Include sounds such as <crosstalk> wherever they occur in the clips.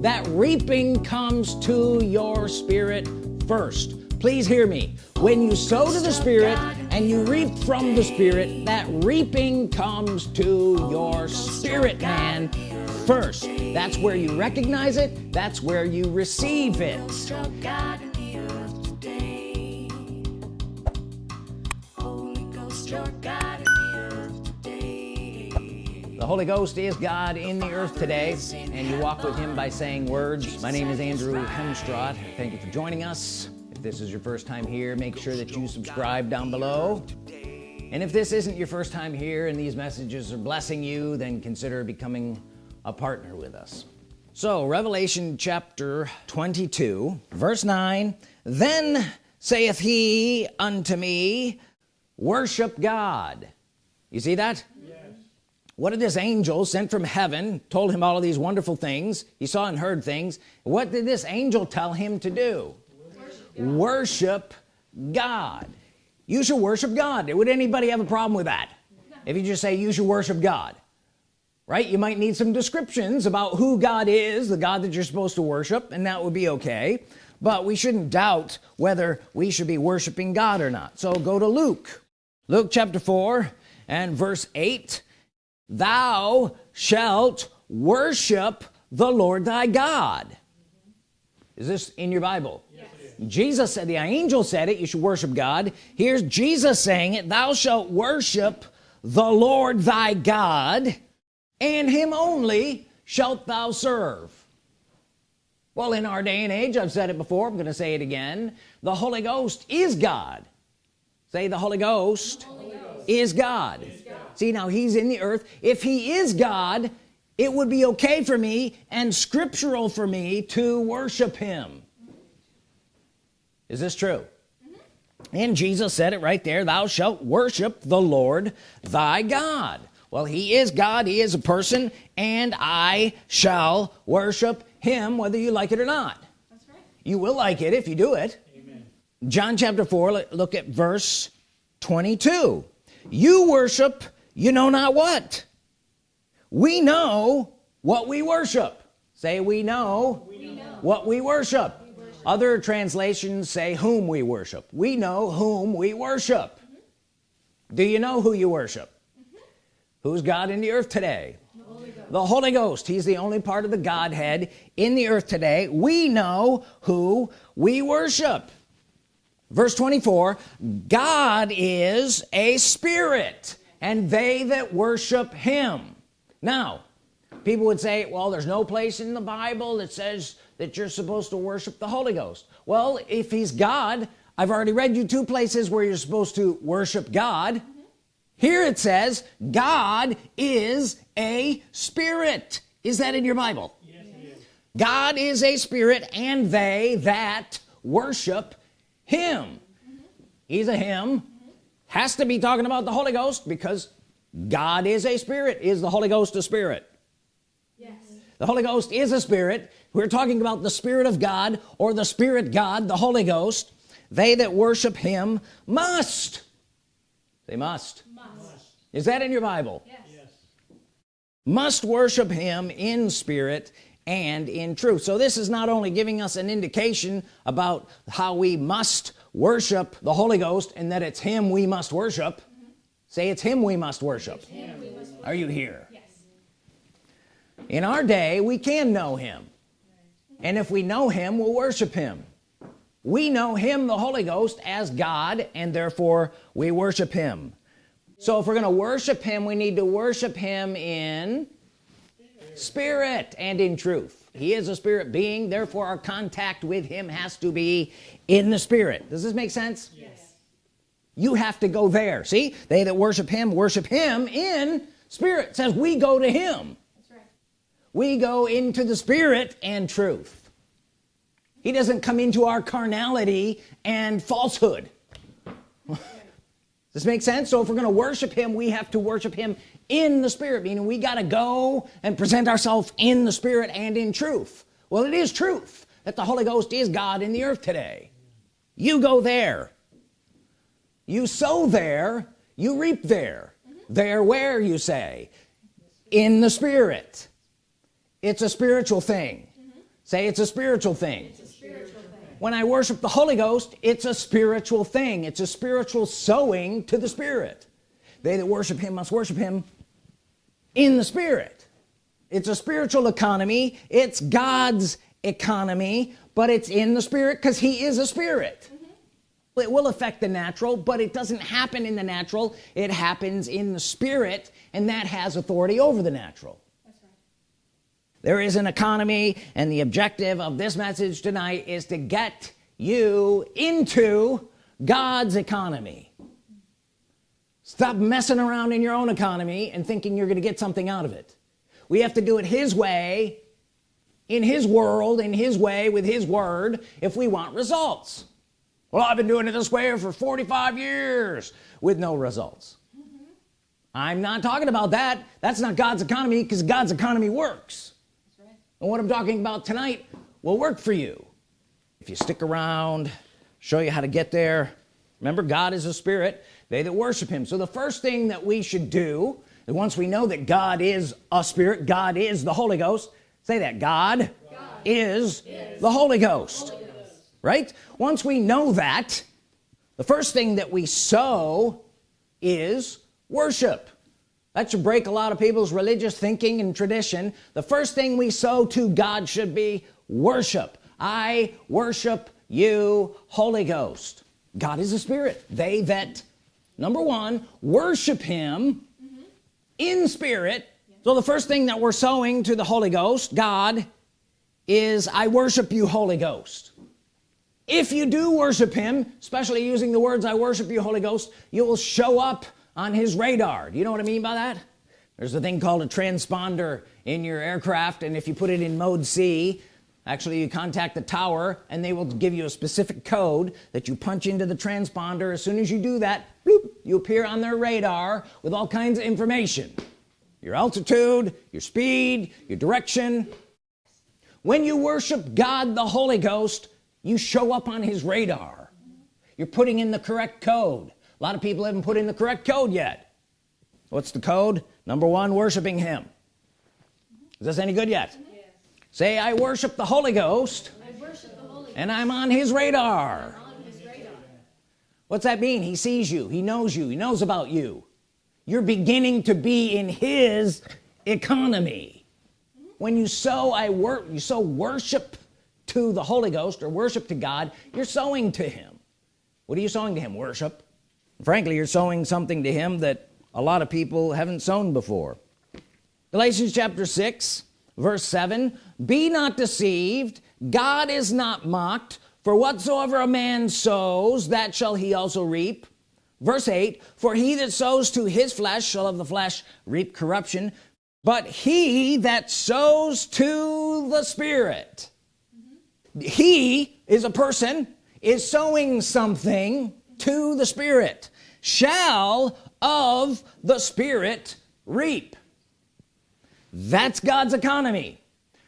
that reaping comes to your spirit first. Please hear me. When you sow to the spirit and you reap from the spirit that reaping comes to your spirit man first. That's where you recognize it. That's where you receive it Holy Ghost is God in the earth today and you walk with him by saying words. My name is Andrew Hemstrott thank you for joining us. If this is your first time here make sure that you subscribe down below. And if this isn't your first time here and these messages are blessing you then consider becoming a partner with us. So Revelation chapter 22 verse 9 then saith he unto me worship God you see that what did this angel sent from heaven told him all of these wonderful things? He saw and heard things. What did this angel tell him to do? Worship God, worship God. you should worship God. Would anybody have a problem with that? If you just say you should worship God right? You might need some descriptions about who God is the God that you're supposed to worship and that would be okay. But we shouldn't doubt whether we should be worshiping God or not. So go to Luke. Luke chapter 4 and verse 8 thou shalt worship the Lord thy God. Is this in your Bible? Yes. Jesus said the angel said it you should worship God. Here's Jesus saying it thou shalt worship the Lord thy God and him only shalt thou serve. Well in our day and age I've said it before I'm gonna say it again. The Holy Ghost is God. Say the Holy Ghost, the Holy Ghost. Is, God. is God see now he's in the earth. If he is God it would be okay for me and scriptural for me to worship him. Is this true? And Jesus said it right there thou shalt worship the Lord thy God. Well he is God he is a person and I shall worship him whether you like it or not. That's right. you will like it if you do it. Amen. John chapter 4 look at verse 22 you worship you know not what we know what we worship say we know, we know. what we worship. we worship other translations say whom we worship we know whom we worship mm -hmm. do you know who you worship mm -hmm. who's God in the earth today the Holy, the Holy Ghost he's the only part of the Godhead in the earth today we know who we worship verse 24 God is a spirit and they that worship him. Now people would say well there's no place in the Bible that says that you're supposed to worship the Holy Ghost. Well if he's God I've already read you two places where you're supposed to worship God. Mm -hmm. here it says God is a spirit. Is that in your Bible? Yes, God is a spirit and they that worship him. He's a him. Has to be talking about the Holy Ghost because God is a spirit. Is the Holy Ghost a spirit? Yes. The Holy Ghost is a spirit. We're talking about the Spirit of God or the Spirit God the Holy Ghost. They that worship him must. They must, must. is that in your Bible? Yes. yes. Must worship him in spirit and in truth. So this is not only giving us an indication about how we must worship the Holy Ghost and that it's him we must worship. Mm -hmm. say it's him we must worship. We must are you here? Yes. in our day we can know him. And if we know him we'll worship him. We know him the Holy Ghost as God and therefore we worship him. So if we're gonna worship him we need to worship him in spirit and in truth. He is a spirit being therefore our contact with him has to be in the spirit. Does this make sense? Yes. You have to go there. See they that worship him worship him in spirit. It says we go to him. That's right. we go into the spirit and truth. He doesn't come into our carnality and falsehood this make sense? So if we're gonna worship him we have to worship him in the spirit meaning we got to go and present ourselves in the spirit and in truth. Well it is truth that the Holy Ghost is God in the earth today. You go there. You sow there. You reap there. Mm -hmm. there where you say? In the spirit. It's a spiritual thing. Mm -hmm. say it's a spiritual thing, a spiritual thing. When I worship the Holy Ghost it's a spiritual thing. It's a spiritual sowing to the Spirit. They that worship him must worship him in the Spirit. It's a spiritual economy. It's God's economy but it's in the Spirit because he is a spirit. It will affect the natural but it doesn't happen in the natural. It happens in the Spirit and that has authority over the natural there is an economy and the objective of this message tonight is to get you into God's economy. Stop messing around in your own economy and thinking you're gonna get something out of it. We have to do it his way in his world in his way with his word if we want results. Well I've been doing it this way for 45 years with no results. Mm -hmm. I'm not talking about that. That's not God's economy because God's economy works and what I'm talking about tonight will work for you. If you stick around show you how to get there. Remember God is a spirit. They that worship him. So the first thing that we should do once we know that God is a spirit God is the Holy Ghost say that God, God is, is, the Holy Ghost. Holy Ghost. Right? Once we know that the first thing that we sow is worship that should break a lot of people's religious thinking and tradition. The first thing we sow to God should be worship. I worship you Holy Ghost. God is a spirit. They that number one worship him mm -hmm. in spirit. Yeah. so the first thing that we're sowing to the Holy Ghost God is I worship you Holy Ghost. If you do worship him especially using the words I worship you Holy Ghost you will show up on his radar. Do you know what I mean by that? There's a thing called a transponder in your aircraft and if you put it in mode C actually you contact the tower and they will give you a specific code that you punch into the transponder. As soon as you do that bloop, you appear on their radar with all kinds of information. Your altitude your speed your direction. When you worship God the Holy Ghost you show up on his radar. You're putting in the correct code a lot of people haven't put in the correct code yet. What's the code? Number one worshiping him. Is this any good yet? Yes. say I worship the Holy Ghost, worship the Holy and I'm on his radar. On his radar. What's that mean? He sees you. He knows you. He knows about you. You're beginning to be in his economy. When you sow I work you sow worship to the Holy Ghost or worship to God you're sowing to him. What are you sowing to him? Worship frankly you're sowing something to him that a lot of people haven't sown before. Galatians chapter 6 verse 7 be not deceived. God is not mocked. For whatsoever a man sows that shall he also reap. Verse 8 for he that sows to his flesh shall of the flesh reap corruption but he that sows to the spirit. Mm -hmm. he is a person is sowing something to the spirit. Shall of the Spirit reap. That's God's economy.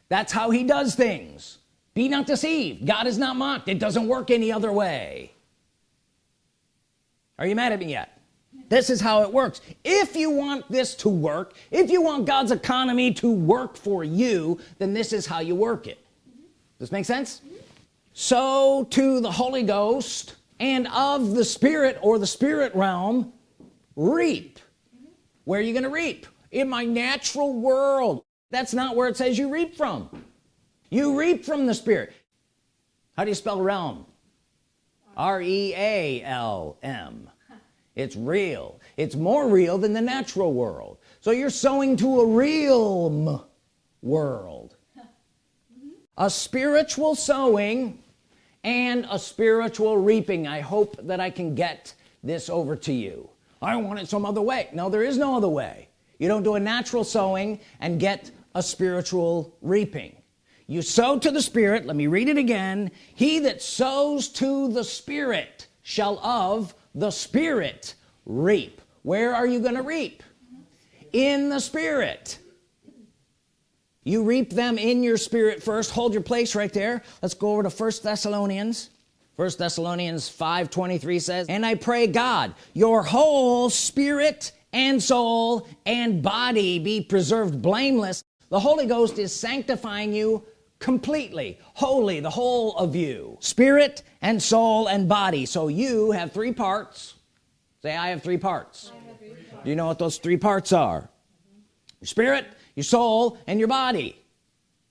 That's how he does things. Be not deceived. God is not mocked. It doesn't work any other way. Are you mad at me yet? This is how it works. If you want this to work if you want God's economy to work for you then this is how you work it. Does this make sense? So to the Holy Ghost and of the Spirit or the spirit realm reap. Where are you gonna reap? In my natural world. That's not where it says you reap from. You reap from the Spirit. How do you spell realm? R-e-a-l-m it's real. It's more real than the natural world. So you're sowing to a realm world. A spiritual sowing and a spiritual reaping I hope that I can get this over to you. I want it some other way. No there is no other way. You don't do a natural sowing and get a spiritual reaping. You sow to the Spirit. Let me read it again. He that sows to the Spirit shall of the Spirit reap. Where are you gonna reap? In the Spirit you reap them in your spirit first. Hold your place right there. Let's go over to first Thessalonians. First Thessalonians 5 23 says and I pray God your whole spirit and soul and body be preserved blameless. The Holy Ghost is sanctifying you completely holy the whole of you spirit and soul and body. So you have three parts. Say I have three parts, have three parts. do you know what those three parts are? Mm -hmm. your spirit your soul and your body.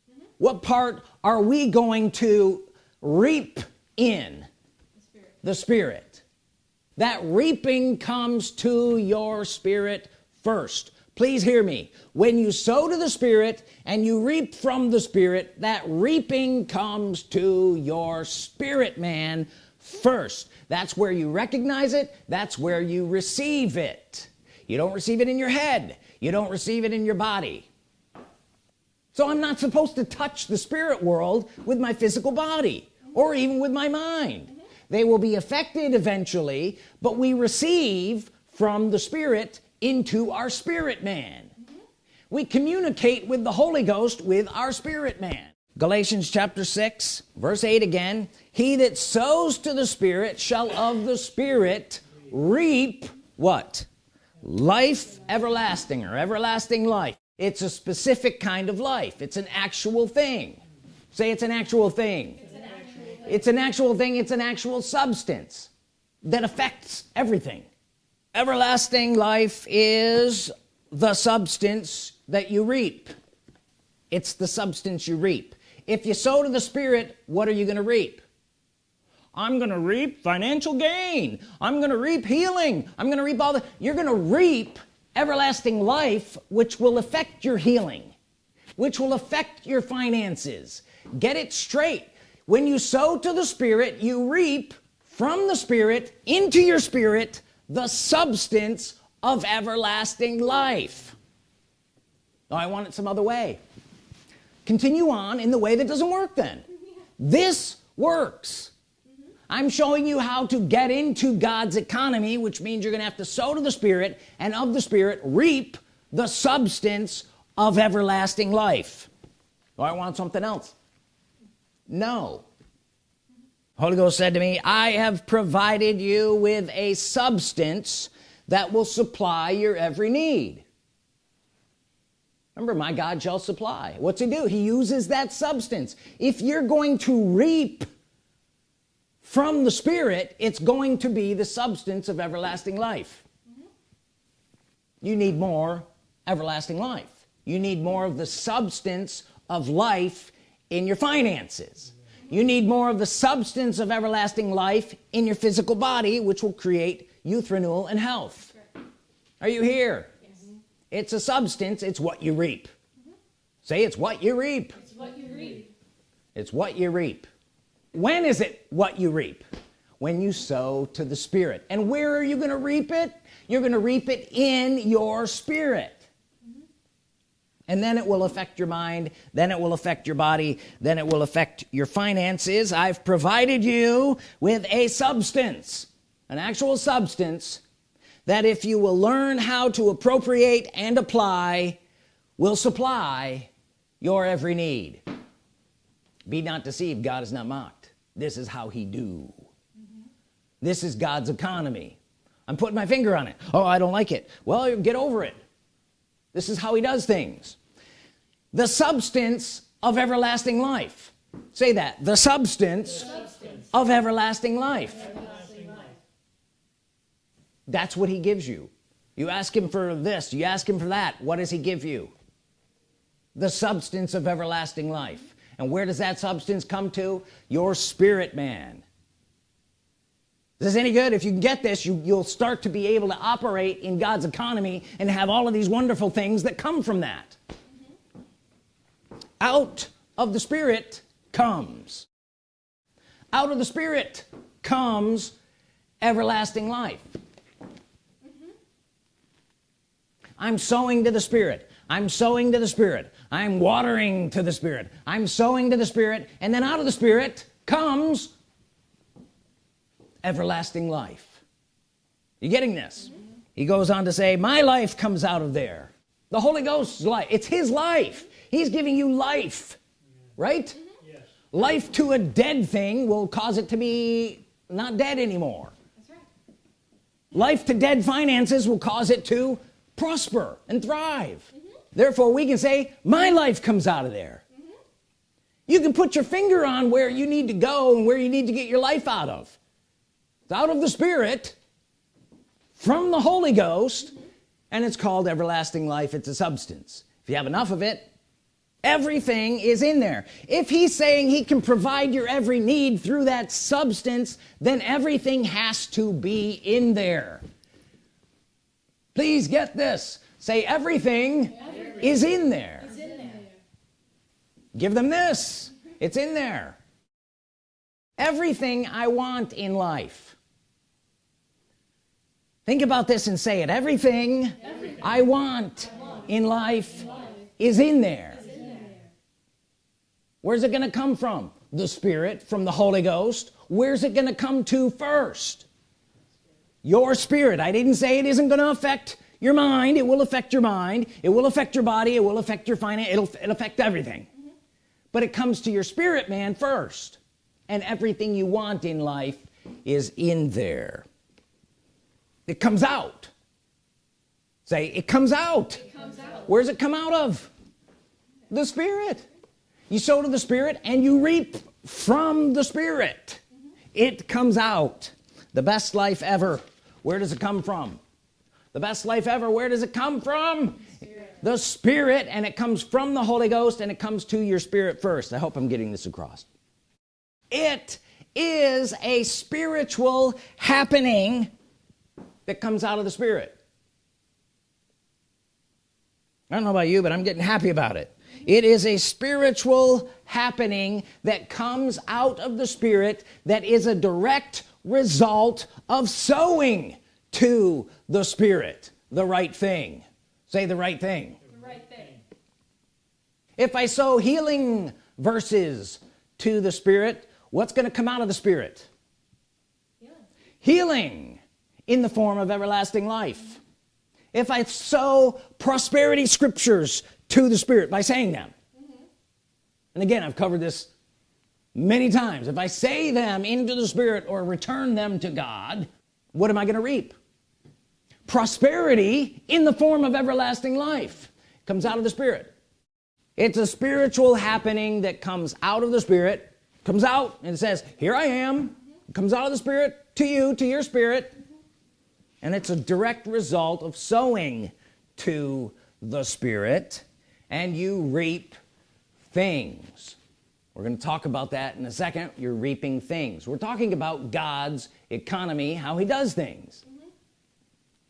Mm -hmm. what part are we going to reap in? The spirit. the spirit. That reaping comes to your spirit first. Please hear me. When you sow to the Spirit and you reap from the Spirit that reaping comes to your spirit man first. That's where you recognize it. That's where you receive it. You don't receive it in your head. You don't receive it in your body so I'm not supposed to touch the spirit world with my physical body or even with my mind. They will be affected eventually but we receive from the spirit into our spirit man. We communicate with the Holy Ghost with our spirit man. Galatians chapter 6 verse 8 again. He that sows to the spirit shall of the spirit reap what? Life everlasting or everlasting life it's a specific kind of life. It's an actual thing. Say it's an actual thing. It's an actual thing. It's an actual, thing. It's an actual substance that affects everything. Everlasting life is the substance that you reap. It's the substance you reap. If you sow to the spirit what are you gonna reap? I'm gonna reap financial gain. I'm gonna reap healing. I'm gonna reap all the you're gonna reap everlasting life which will affect your healing which will affect your finances. Get it straight. When you sow to the spirit you reap from the spirit into your spirit the substance of everlasting life. Oh, I want it some other way. Continue on in the way that doesn't work then. This works I'm showing you how to get into God's economy which means you're gonna have to sow to the Spirit and of the Spirit reap the substance of everlasting life. Do I want something else? No. Holy Ghost said to me I have provided you with a substance that will supply your every need. Remember my God shall supply. What's he do? He uses that substance. If you're going to reap from the Spirit it's going to be the substance of everlasting life. Mm -hmm. you need more everlasting life. You need more of the substance of life in your finances. You need more of the substance of everlasting life in your physical body which will create youth renewal and health. Are you here? Yes. it's a substance. It's what you reap. Mm -hmm. say it's what you reap. It's what you reap. It's what you reap when is it what you reap? When you sow to the spirit. And where are you gonna reap it? You're gonna reap it in your spirit. And then it will affect your mind then it will affect your body then it will affect your finances. I've provided you with a substance an actual substance that if you will learn how to appropriate and apply will supply your every need. Be not deceived God is not mocked this is how he do. Mm -hmm. this is God's economy. I'm putting my finger on it. Oh I don't like it. Well get over it. This is how he does things. The substance of everlasting life. Say that. The substance, the substance. of everlasting life. everlasting life. That's what he gives you. You ask him for this. You ask him for that. What does he give you? The substance of everlasting life and where does that substance come to? Your spirit man. Is this any good? If you get this you you'll start to be able to operate in God's economy and have all of these wonderful things that come from that. Out of the Spirit comes. Out of the Spirit comes everlasting life. Mm -hmm. I'm sowing to the Spirit. I'm sowing to the Spirit I'm watering to the Spirit. I'm sowing to the Spirit and then out of the Spirit comes everlasting life. You getting this? He goes on to say my life comes out of there. The Holy Ghost's life it's his life. He's giving you life right? Yes. life to a dead thing will cause it to be not dead anymore. That's right. life to dead finances will cause it to prosper and thrive. Therefore we can say my life comes out of there. Mm -hmm. you can put your finger on where you need to go and where you need to get your life out of. It's out of the Spirit from the Holy Ghost and it's called everlasting life. It's a substance. If you have enough of it everything is in there. If he's saying he can provide your every need through that substance then everything has to be in there. Please get this. Say everything, everything. Is in there. in give them this. It's in there. Everything I want in life. Think about this and say it. Everything, everything. I, want I want in life, in life. is in there. Where's it gonna come from? The Spirit from the Holy Ghost. Where's it gonna come to first? Your spirit. I didn't say it isn't gonna affect your mind it will affect your mind it will affect your body it will affect your finance it'll, it'll affect everything. Mm -hmm. but it comes to your spirit man first and everything you want in life is in there. It comes out. Say it comes out, it comes out. where's it come out of? The Spirit. You sow to the Spirit and you reap from the Spirit. Mm -hmm. it comes out. The best life ever. Where does it come from the best life ever where does it come from? Spirit. the Spirit and it comes from the Holy Ghost and it comes to your spirit first. I hope I'm getting this across. It is a spiritual happening that comes out of the Spirit. I don't know about you but I'm getting happy about it. It is a spiritual happening that comes out of the Spirit that is a direct result of sowing to the Spirit the right thing. Say the right thing, the right thing. if I sow healing verses to the Spirit what's going to come out of the Spirit? Healing. healing in the form of everlasting life. If I sow prosperity scriptures to the Spirit by saying them. Mm -hmm. and again I've covered this many times. If I say them into the Spirit or return them to God what am I gonna reap prosperity in the form of everlasting life. Comes out of the Spirit. It's a spiritual happening that comes out of the Spirit comes out and says here I am. -hmm. comes out of the Spirit to you to your spirit. And it's a direct result of sowing to the Spirit. And you reap things. We're going to talk about that in a second. You're reaping things. We're talking about God's economy how he does things.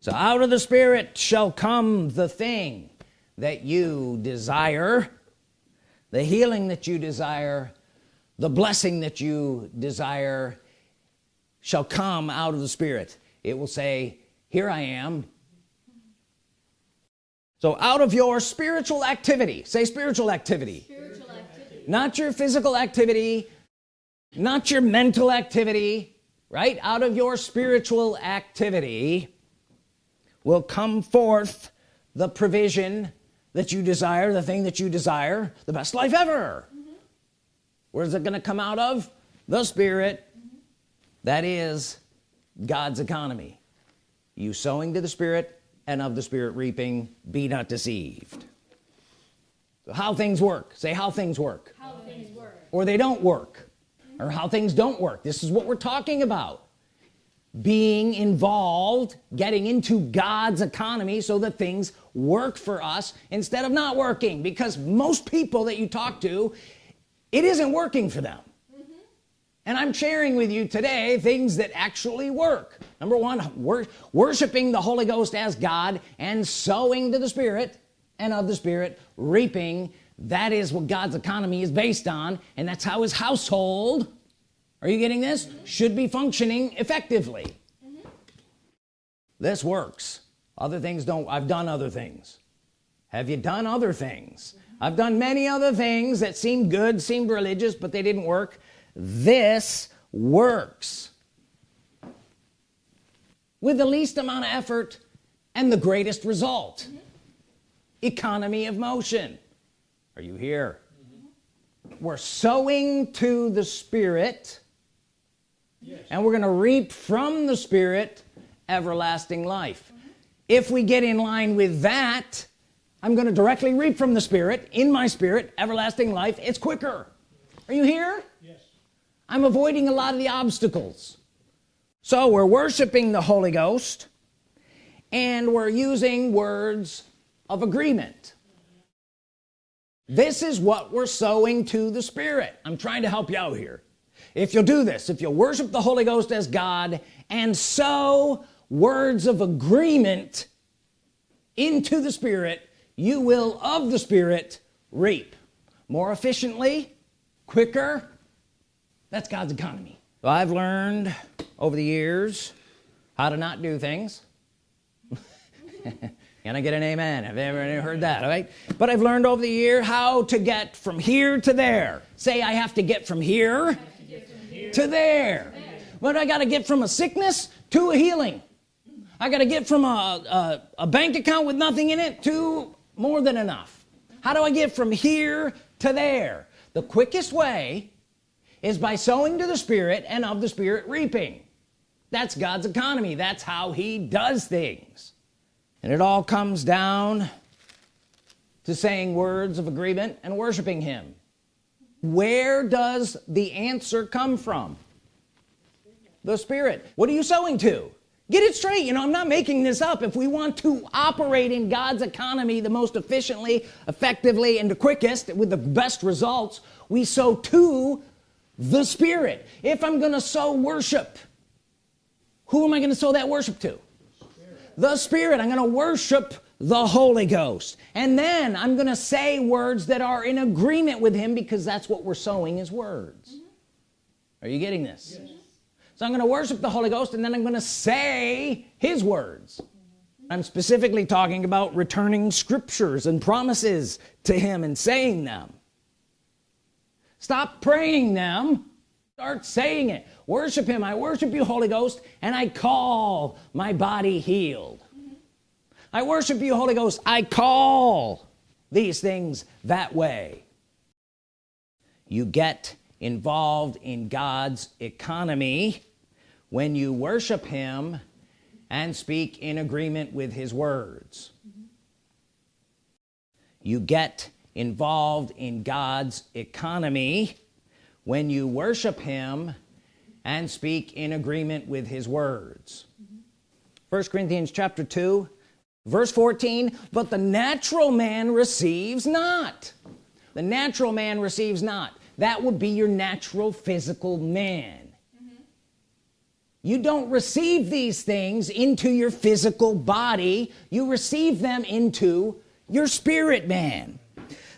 So out of the Spirit shall come the thing that you desire the healing that you desire the blessing that you desire shall come out of the Spirit. It will say here I am. So out of your spiritual activity say spiritual activity, spiritual activity. not your physical activity not your mental activity right? Out of your spiritual activity will come forth the provision that you desire the thing that you desire the best life ever. Mm -hmm. where's it going to come out of? The Spirit. Mm -hmm. that is God's economy. You sowing to the Spirit and of the Spirit reaping be not deceived. So how things work. Say how things work, how things work. or they don't work. Or how things don't work. This is what we're talking about being involved getting into God's economy so that things work for us instead of not working. Because most people that you talk to it isn't working for them. Mm-hmm. And I'm sharing with you today things that actually work. Number one wor worshiping the Holy Ghost as God and sowing to the Spirit and of the Spirit reaping. That is what God's economy is based on and that's how his household are you getting this? Mm -hmm. should be functioning effectively. Mm -hmm. this works. Other things don't I've done other things. Have you done other things? Mm -hmm. I've done many other things that seemed good seemed religious but they didn't work. This works. With the least amount of effort and the greatest result. Economy of motion. Are you here? We're sowing to the Spirit yes. and we're gonna reap from the Spirit everlasting life mm -hmm. if we get in line with that I'm gonna directly reap from the Spirit in my spirit everlasting life it's quicker are you here yes. I'm avoiding a lot of the obstacles so we're worshiping the Holy Ghost and we're using words of agreement this is what we're sowing to the Spirit I'm trying to help you out here if you'll do this if you'll worship the Holy Ghost as God and sow words of agreement into the Spirit you will of the Spirit reap more efficiently quicker. That's God's economy. Well, I've learned over the years how to not do things. <laughs> Can I get an amen? Have you ever heard that all right? But I've learned over the year how to get from here to there. Say I have to get from here, to, there. But I got to get from a sickness to a healing. I got to get from a, a, a bank account with nothing in it to more than enough. How do I get from here to there? The quickest way is by sowing to the Spirit and of the Spirit reaping. That's God's economy. That's how he does things. And it all comes down to saying words of agreement and worshiping him where does the answer come from? The Spirit. What are you sowing to? Get it straight. You know I'm not making this up. If we want to operate in God's economy the most efficiently effectively and the quickest with the best results we sow to the Spirit. If I'm gonna sow worship who am I gonna sow that worship to? The Spirit. I'm gonna worship the Holy Ghost. And then I'm gonna say words that are in agreement with him because that's what we're sowing is words. Mm -hmm. are you getting this? Yes. so I'm gonna worship the Holy Ghost and then I'm gonna say his words. Mm -hmm. I'm specifically talking about returning scriptures and promises to him and saying them. Stop praying them. Start saying it. Worship him. I worship you Holy Ghost and I call my body healed I worship you Holy Ghost. I call these things that way. You get involved in God's economy when you worship him and speak in agreement with his words. You get involved in God's economy when you worship him and speak in agreement with his words. First. Corinthians chapter 2 verse 14 but the natural man receives not. The natural man receives not. That would be your natural physical man. Mm -hmm. you don't receive these things into your physical body. You receive them into your spirit man.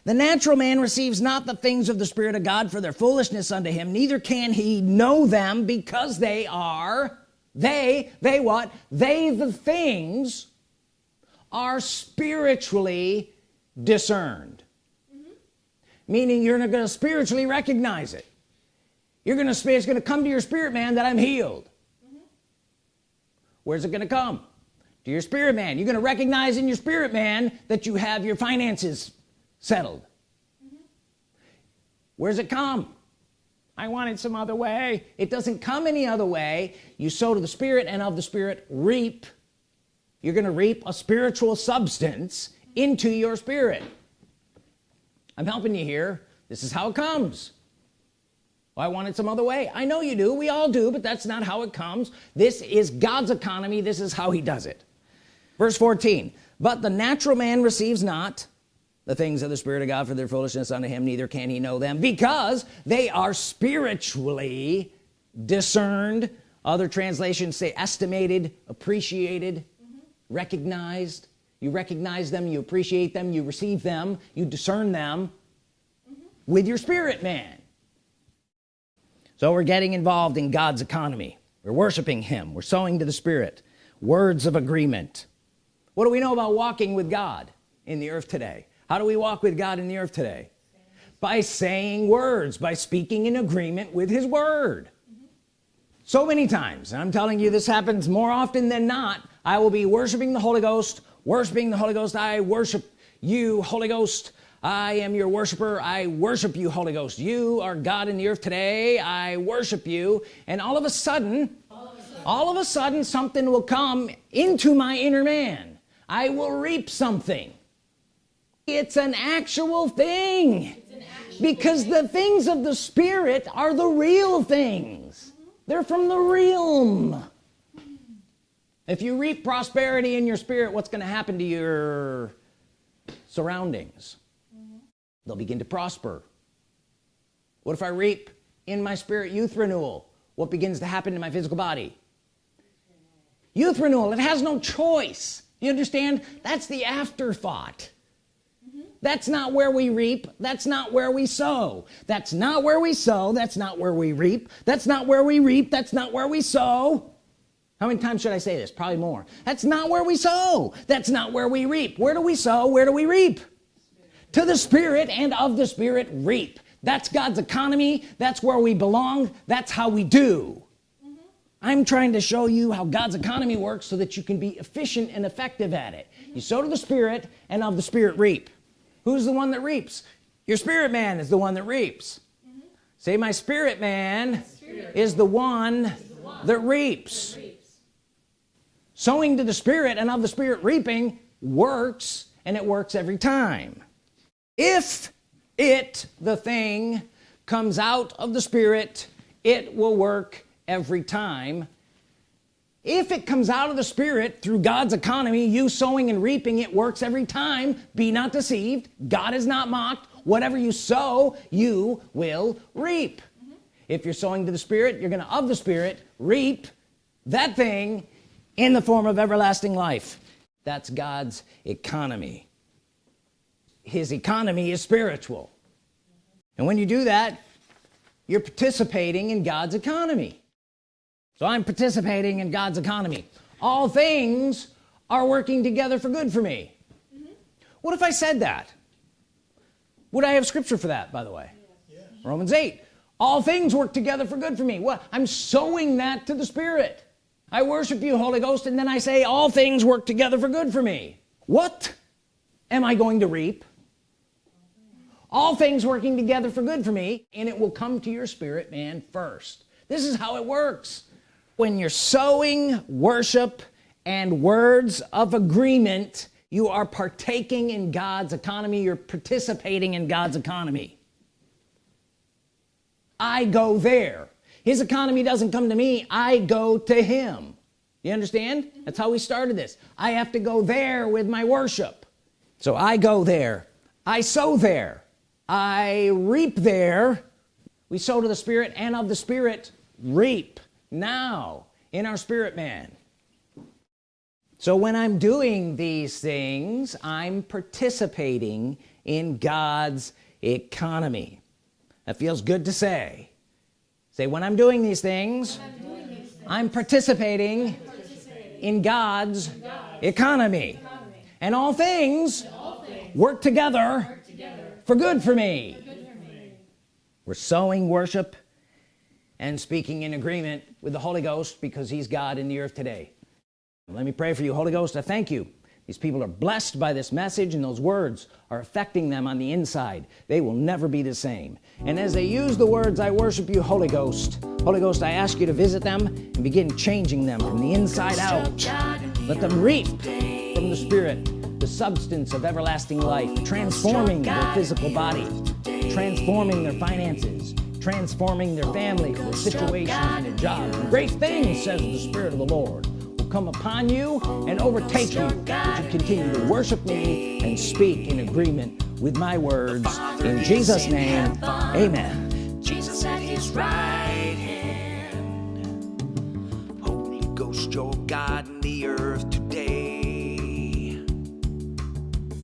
The natural man receives not the things of the Spirit of God for their foolishness unto him neither can he know them because they are they they what? They the things are spiritually discerned mm -hmm. meaning you're not going to spiritually recognize it you're gonna say it's gonna come to your spirit man that I'm healed mm -hmm. where's it gonna come to your spirit man you're gonna recognize in your spirit man that you have your finances settled mm -hmm. where's it come I want it some other way it doesn't come any other way you sow to the Spirit and of the Spirit reap you're gonna reap a spiritual substance into your spirit. I'm helping you here. This is how it comes. Well, I want it some other way. I know you do. We all do but that's not how it comes. This is God's economy. This is how he does it. Verse 14 but the natural man receives not the things of the Spirit of God for their foolishness unto him neither can he know them because they are spiritually discerned. Other translations say estimated appreciated. Recognized. You recognize them you appreciate them you receive them you discern them mm -hmm. with your spirit man. So we're getting involved in God's economy. We're worshiping him. We're sowing to the Spirit. Words of agreement. What do we know about walking with God in the earth today? How do we walk with God in the earth today? By saying words by speaking in agreement with his word. So many times I'm telling you this happens more often than not I will be worshiping the Holy Ghost worshiping the Holy Ghost. I worship you Holy Ghost. I am your worshiper. I worship you Holy Ghost. You are God in the earth today. I worship you. And all of a sudden all of a sudden, something will come into my inner man. I will reap something. It's an actual thing. Because the things of the spirit are the real things. They're from the realm if you reap prosperity in your spirit what's going to happen to your surroundings? Mm-hmm. They'll begin to prosper. What if I reap in my spirit youth renewal? What begins to happen to my physical body? Youth renewal it has no choice. You understand? That's the afterthought. Mm-hmm. That's not where we reap. That's not where we sow. That's not where we sow. That's not where we reap. That's not where we reap. That's not where we sow how many times should I say this? Probably more. That's not where we sow. That's not where we reap. Where do we sow? Where do we reap? To the Spirit and of the Spirit reap. That's God's economy. That's where we belong. That's how we do. I'm trying to show you how God's economy works so that you can be efficient and effective at it. You sow to the Spirit and of the Spirit reap. Who's the one that reaps? Your spirit man is the one that reaps. Mm -hmm. say my spirit man spirit. is the one, the one that, reaps. that reaps sowing to the Spirit and of the Spirit reaping works and it works every time. If it the thing comes out of the Spirit it will work every time. If it comes out of the Spirit through God's economy you sowing and reaping it works every time. Be not deceived. God is not mocked. Whatever you sow you will reap. Mm -hmm. if you're sowing to the Spirit you're gonna of the Spirit reap that thing in the form of everlasting life. That's God's economy. His economy is spiritual. And when you do that you're participating in God's economy. So I'm participating in God's economy. All things are working together for good for me. Mm -hmm. what if I said that? Would I have scripture for that by the way. Romans 8 all things work together for good for me. Well I'm sowing that to the Spirit I worship you Holy Ghost and then I say all things work together for good for me. What am I going to reap? All things working together for good for me and it will come to your spirit man first. This is how it works. When you're sowing worship and words of agreement you are partaking in God's economy. You're participating in God's economy. I go there his economy doesn't come to me I go to him. You understand? That's how we started this. I have to go there with my worship. So I go there. I sow there. I reap there. We sow to the Spirit and of the Spirit reap now in our spirit man. So when I'm doing these things I'm participating in God's economy. That feels good to say say when I'm doing these things, I'm, participating in God's, economy. and all things, work, together for good for me. we're sowing worship and speaking in agreement with the Holy Ghost because he's God in the earth today let me pray for you Holy Ghost I thank you these people are blessed by this message and those words are affecting them on the inside. They will never be the same. And as they use the words I worship you Holy Ghost Holy Ghost I ask you to visit them and begin changing them from the inside out. Let them reap from the Spirit the substance of everlasting life transforming their physical body transforming their finances transforming their families their situations and their jobs great things says the Spirit of the Lord come upon you and overtake you. You continue to worship me and speak in agreement with my words? In Jesus name amen. Jesus at his right hand. Holy Ghost your God in the earth